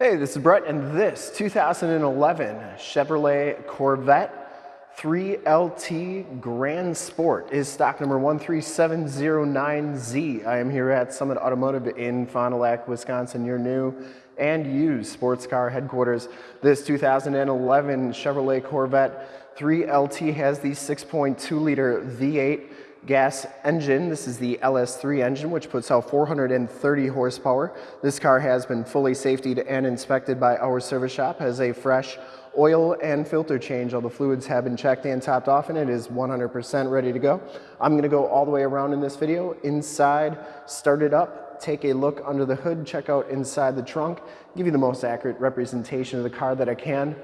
Hey, this is Brett, and this 2011 Chevrolet Corvette 3LT Grand Sport is stock number 13709Z. I am here at Summit Automotive in Fond du Lac, Wisconsin, your new and used sports car headquarters. This 2011 Chevrolet Corvette 3LT has the 6.2 liter V8 gas engine. This is the LS3 engine, which puts out 430 horsepower. This car has been fully safetied and inspected by our service shop, has a fresh oil and filter change. All the fluids have been checked and topped off and it is 100% ready to go. I'm gonna go all the way around in this video, inside, start it up, take a look under the hood, check out inside the trunk, give you the most accurate representation of the car that I can.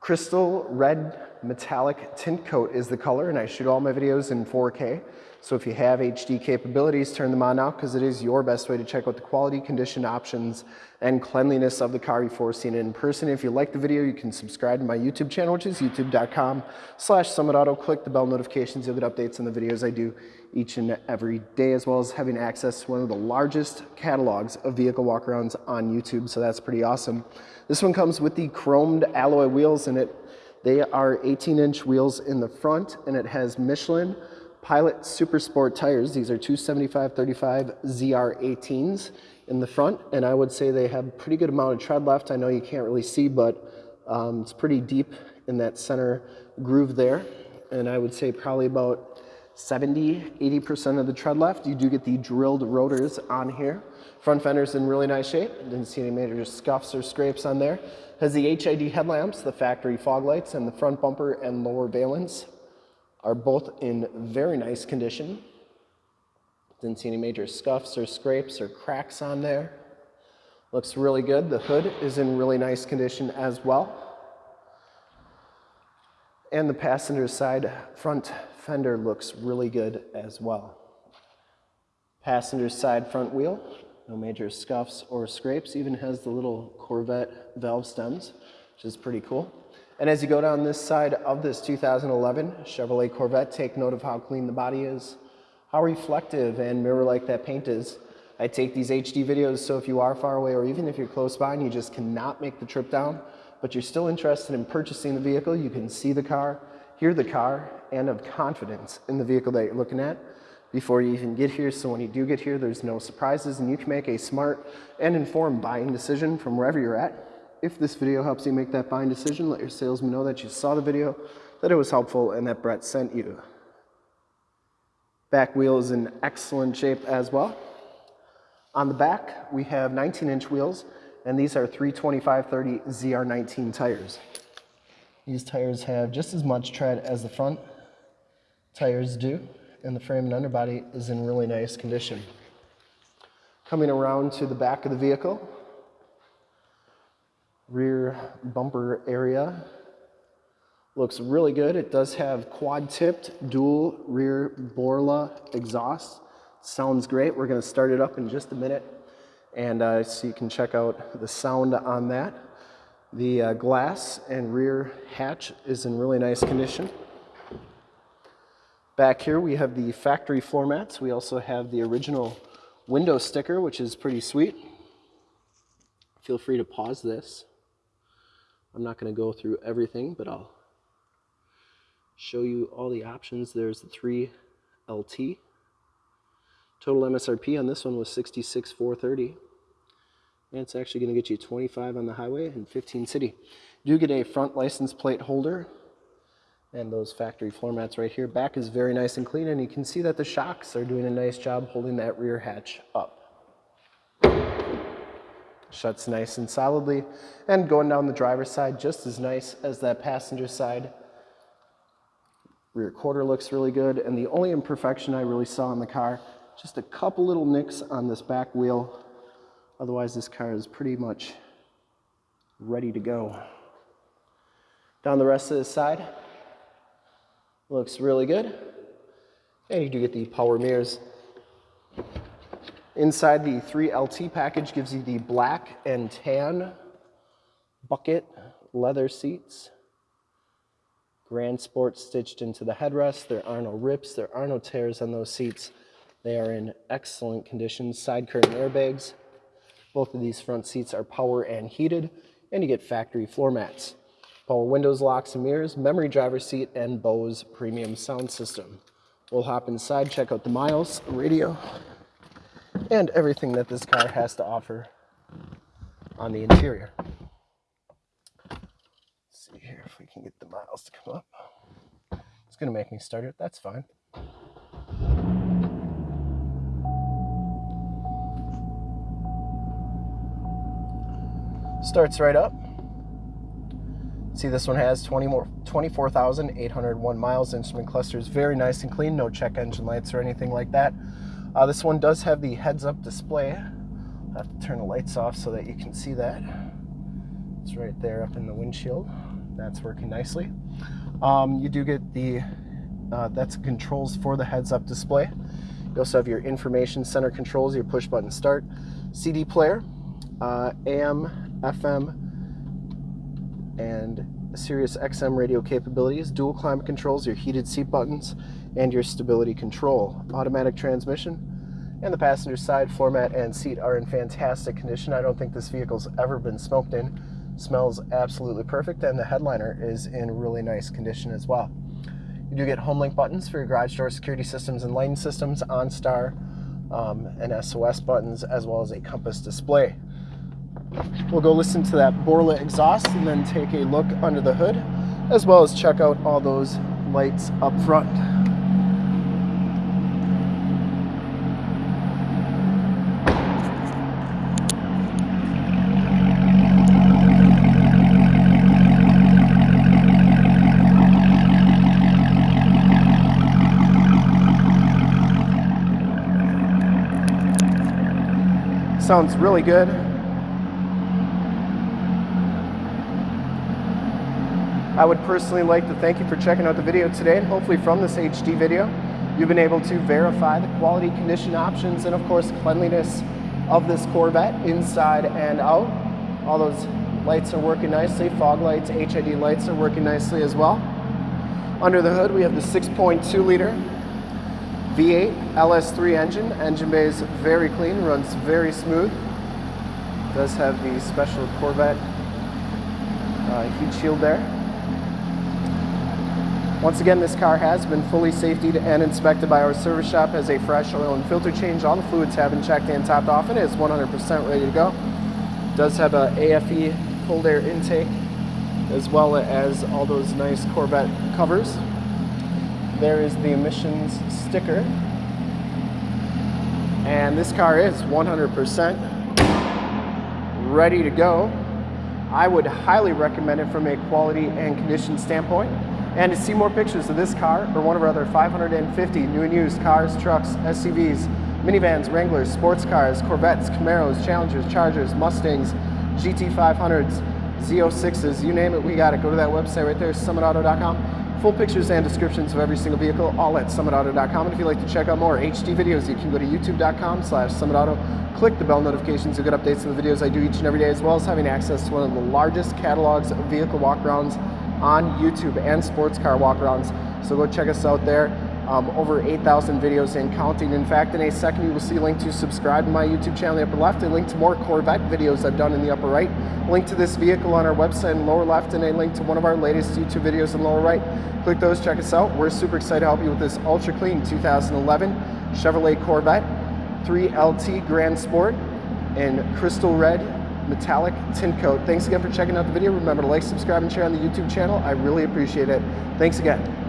Crystal red metallic tint coat is the color and I shoot all my videos in 4K. So if you have HD capabilities, turn them on now because it is your best way to check out the quality, condition options, and cleanliness of the car before seeing it in person. If you like the video, you can subscribe to my YouTube channel, which is youtube.com slash summitauto. Click the bell notifications. You'll get updates on the videos I do each and every day, as well as having access to one of the largest catalogs of vehicle walkarounds on YouTube. So that's pretty awesome. This one comes with the chromed alloy wheels in it. They are 18 inch wheels in the front and it has Michelin Pilot Super Sport tires. These are 275-35 ZR18s in the front, and I would say they have a pretty good amount of tread left. I know you can't really see, but um, it's pretty deep in that center groove there. And I would say probably about 70, 80% of the tread left. You do get the drilled rotors on here. Front fender's in really nice shape. Didn't see any major scuffs or scrapes on there. Has the HID headlamps, the factory fog lights, and the front bumper and lower valance are both in very nice condition. Didn't see any major scuffs or scrapes or cracks on there. Looks really good. The hood is in really nice condition as well. And the passenger side front fender looks really good as well. Passenger side front wheel, no major scuffs or scrapes. Even has the little Corvette valve stems, which is pretty cool. And as you go down this side of this 2011 Chevrolet Corvette, take note of how clean the body is, how reflective and mirror-like that paint is. I take these HD videos so if you are far away or even if you're close by and you just cannot make the trip down, but you're still interested in purchasing the vehicle, you can see the car, hear the car, and have confidence in the vehicle that you're looking at before you even get here. So when you do get here, there's no surprises and you can make a smart and informed buying decision from wherever you're at. If this video helps you make that buying decision, let your salesman know that you saw the video, that it was helpful, and that Brett sent you. Back wheel is in excellent shape as well. On the back, we have 19-inch wheels, and these are 325-30 ZR19 tires. These tires have just as much tread as the front tires do, and the frame and underbody is in really nice condition. Coming around to the back of the vehicle, rear bumper area. Looks really good. It does have quad-tipped dual rear Borla exhaust. Sounds great. We're gonna start it up in just a minute and uh, so you can check out the sound on that. The uh, glass and rear hatch is in really nice condition. Back here we have the factory floor mats. We also have the original window sticker, which is pretty sweet. Feel free to pause this. I'm not going to go through everything, but I'll show you all the options. There's the 3 LT. Total MSRP on this one was 66,430. It's actually going to get you 25 on the highway and 15 city. You do get a front license plate holder and those factory floor mats right here. Back is very nice and clean and you can see that the shocks are doing a nice job holding that rear hatch up shuts nice and solidly. And going down the driver's side, just as nice as that passenger side. Rear quarter looks really good. And the only imperfection I really saw in the car, just a couple little nicks on this back wheel. Otherwise, this car is pretty much ready to go. Down the rest of the side, looks really good. And you do get the power mirrors. Inside the 3LT package gives you the black and tan bucket leather seats. Grand Sport stitched into the headrest. There are no rips, there are no tears on those seats. They are in excellent condition. Side curtain airbags. Both of these front seats are power and heated, and you get factory floor mats. Power windows, locks and mirrors, memory driver seat, and Bose premium sound system. We'll hop inside, check out the miles, radio, and everything that this car has to offer on the interior. Let's see here if we can get the miles to come up. It's gonna make me start it, that's fine. Starts right up. See, this one has 20 more, 24,801 miles. Instrument cluster is very nice and clean. No check engine lights or anything like that. Uh, this one does have the heads-up display. I have to turn the lights off so that you can see that. It's right there up in the windshield. That's working nicely. Um, you do get the, uh, that's controls for the heads-up display. You also have your information center controls, your push button start, CD player, uh, AM, FM, and Sirius XM radio capabilities, dual climate controls, your heated seat buttons, and your stability control. Automatic transmission, and the passenger side floor mat and seat are in fantastic condition. I don't think this vehicle's ever been smoked in. Smells absolutely perfect, and the headliner is in really nice condition as well. You do get HomeLink buttons for your garage door security systems and lighting systems, OnStar, um, and SOS buttons, as well as a compass display. We'll go listen to that Borla exhaust and then take a look under the hood, as well as check out all those lights up front. Sounds really good. I would personally like to thank you for checking out the video today and hopefully from this HD video you've been able to verify the quality condition options and of course cleanliness of this Corvette inside and out. All those lights are working nicely, fog lights, HID lights are working nicely as well. Under the hood we have the 6.2 liter V8 LS3 engine. Engine bay is very clean, runs very smooth. Does have the special Corvette uh, heat shield there. Once again, this car has been fully safetied and inspected by our service shop, has a fresh oil and filter change. All the fluids have been checked and topped off and is 100% ready to go. Does have a AFE cold air intake as well as all those nice Corvette covers. There is the emissions sticker. And this car is 100% ready to go. I would highly recommend it from a quality and condition standpoint. And to see more pictures of this car or one of our other 550 new and used cars, trucks, SUVs, minivans, Wranglers, sports cars, Corvettes, Camaros, Challengers, Chargers, Mustangs, GT500s, Z06s, you name it, we got it. Go to that website right there, summitauto.com. Full pictures and descriptions of every single vehicle, all at summitauto.com. And if you'd like to check out more HD videos, you can go to youtube.com slash summitauto. Click the bell notifications to get updates on the videos I do each and every day, as well as having access to one of the largest catalogs of vehicle walkarounds on YouTube and sports car walkarounds. So go check us out there. Um, over 8,000 videos and counting. In fact, in a second, you will see a link to subscribe to my YouTube channel in the upper left, a link to more Corvette videos I've done in the upper right, a link to this vehicle on our website in lower left, and a link to one of our latest YouTube videos in the lower right. Click those, check us out. We're super excited to help you with this ultra clean 2011 Chevrolet Corvette 3LT Grand Sport in crystal red metallic tint coat. Thanks again for checking out the video. Remember to like, subscribe, and share on the YouTube channel. I really appreciate it. Thanks again.